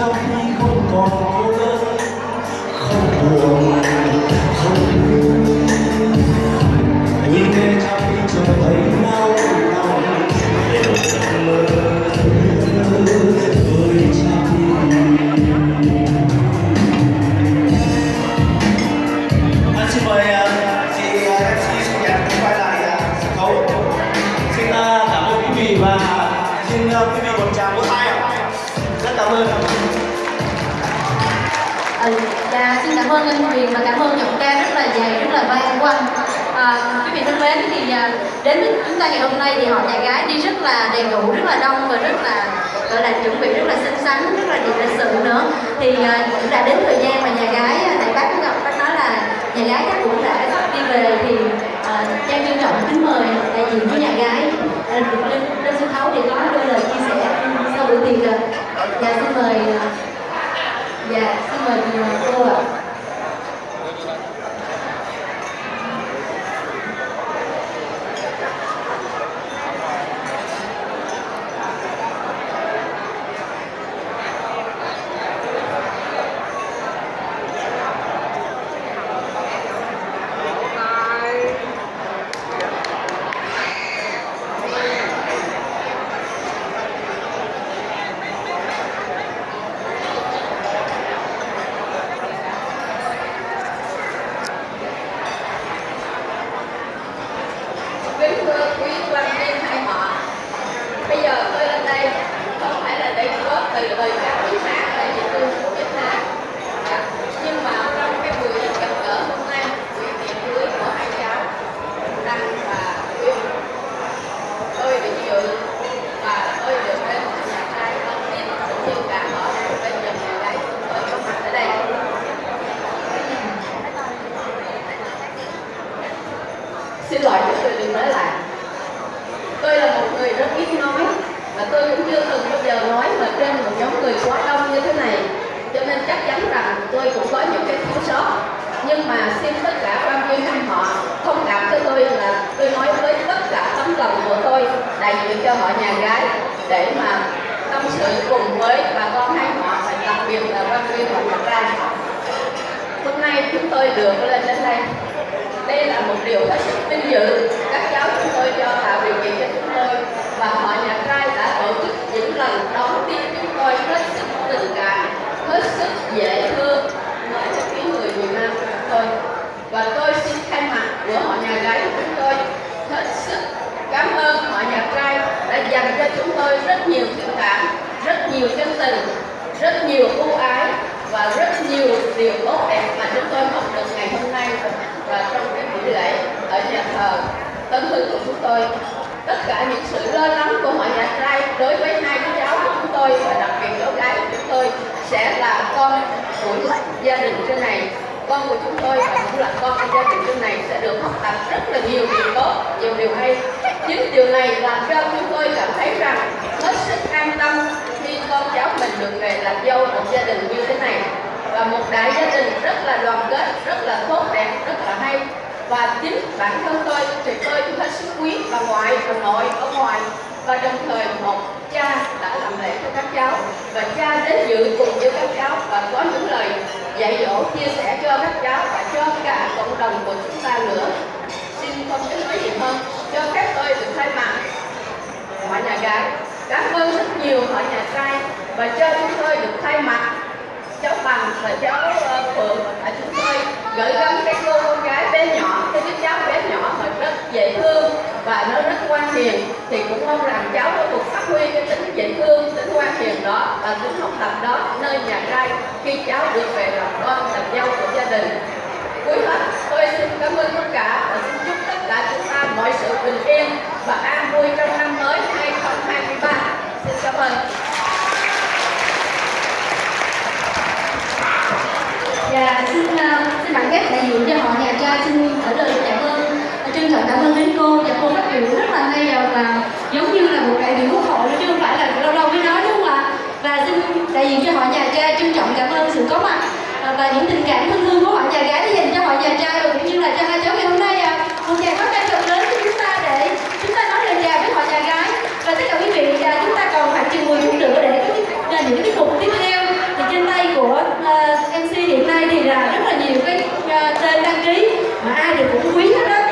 trong khi không còn cô đơn, không buồn không buồn nhìn nghe trong khi trở thấy đau anh xin mời à, chị MC Xuân Nhật quay lại à, sân khấu. Xin à, cảm ơn quý vị và xin quý vị một tràng vỗ tay rất cảm ơn xin cảm ơn anh Huyền và cảm ơn giọng ca rất là dày rất là vang của anh à, quý vị thân mến thì à, đến với chúng ta ngày hôm nay thì họ nhà gái đi rất là đầy đủ rất là đông và rất là gọi là chuẩn bị rất là xinh xắn rất là đẹp lịch sự nữa. Thì à, cũng đã đến thời gian mà nhà gái đại tại bác có gặp bác nói là nhà gái chắc cũng đã đi về thì trang trân trọng kính mời đại diện của nhà gái. Lên lên sân khấu để có đôi lời chia sẻ sau buổi tiệc rồi. dạ xin mời à, dạ xin mời cô ạ kính thưa quý quan viên hai họ bây giờ tôi lên đây không phải là để góp từ lời các quý khác tại vì tôi của Việt Nam Dạ. nhưng mà trong cái buổi gặp gỡ hôm nay buổi tiệc cưới của hai cháu Đăng và Uyên tôi được dự và tôi được đến nhà trai đầu tiên cũng như cả họ bên dòng nhà gái tôi có mặt ở đây xin lỗi cho tôi đừng nói lại tôi là một người rất ít nói và tôi cũng chưa từng bao giờ nói mà trên một nhóm người quá đông như thế này cho nên chắc chắn rằng tôi cũng có những cái thiếu sót nhưng mà xin tất cả quan viên anh họ thông cảm cho tôi là tôi nói với tất cả tấm lòng của tôi đại cho họ nhà gái để mà tâm sự cùng với bà con hai họ, và đặc biệt là quan viên họ nhà trai hôm nay chúng tôi được lên đến đây. Đây là một điều hết sức vinh dự. Các cháu chúng tôi cho tạo điều kiện cho chúng tôi, và họ nhà trai đã tổ chức những lần đón tiếp chúng tôi rất sức tình cảm hết sức dễ thương nói cho những người miền Nam của chúng tôi và tôi xin thay mặt của họ nhà gái của chúng tôi hết sức cảm ơn họ nhà trai đã dành cho chúng tôi rất nhiều tình cảm, rất nhiều chân tình, rất nhiều ưu ái và rất nhiều điều tốt đẹp mà chúng tôi học được ngày hôm nay và trong cái buổi lễ ở nhà thờ Tân hương của chúng tôi. Tất cả những sự lo lắng của họ nhà trai đối với hai đứa cháu của chúng tôi và đặc biệt cháu gái của chúng tôi sẽ là con của gia đình trên này. Con của chúng tôi và cũng là con của gia đình trên này sẽ được học tập rất là nhiều điều tốt, nhiều điều hay chính điều này làm cho chúng tôi cảm thấy rằng hết sức an tâm khi con cháu mình được về làm dâu một gia đình như thế này. Và một đại gia đình rất là đoàn kết, rất là tốt đẹp, rất là hay. Và chính bản thân tôi thì tôi cũng hết sức quý bà ngoại bà nội ở ngoài. Và đồng thời một cha đã làm lễ cho các cháu. Và cha đến dự cùng với các cháu và có những lời dạy dỗ, chia sẻ cho các cháu và cho cả cộng đồng của chúng ta nữa. Xin không biết nói gì hơn cho phép tôi được thay mặt. Họ nhà gái cảm ơn rất nhiều họ nhà trai. Và cho chúng tôi được thay mặt. Cháu bằng và cháu uh, phượng và chúng tôi gửi gắm cái cô con gái bé nhỏ cái đứa cháu bé nhỏ mà rất dễ thương và nó rất ngoan hiền. Thì cũng mong rằng cháu có được phát huy cái tính dễ thương tính ngoan hiền đó và tính học tập đó nơi nhà trai khi cháu được về làm con làm dâu của gia đình. Cuối hết tôi xin cảm ơn tất cả và xin chúc tất cả chúng ta và an vui trong năm mới 2023 dạ, ờ, xin cảm ơn Dạ, xin uh, xin bạn ghép đại diện cho họ nhà trai xin ở lời cảm ơn ờ, trân trọng cảm ơn đến cô. Và cô phát biểu rất là hay ờ, và giống như là một đại biểu quốc hội chứ không phải là lâu lâu mới nói đúng không ạ? Và xin đại diện cho họ nhà trai trân trọng cảm ơn sự có mặt và những tình cảm thân thương của họ nhà gái đã dành cho họ nhà trai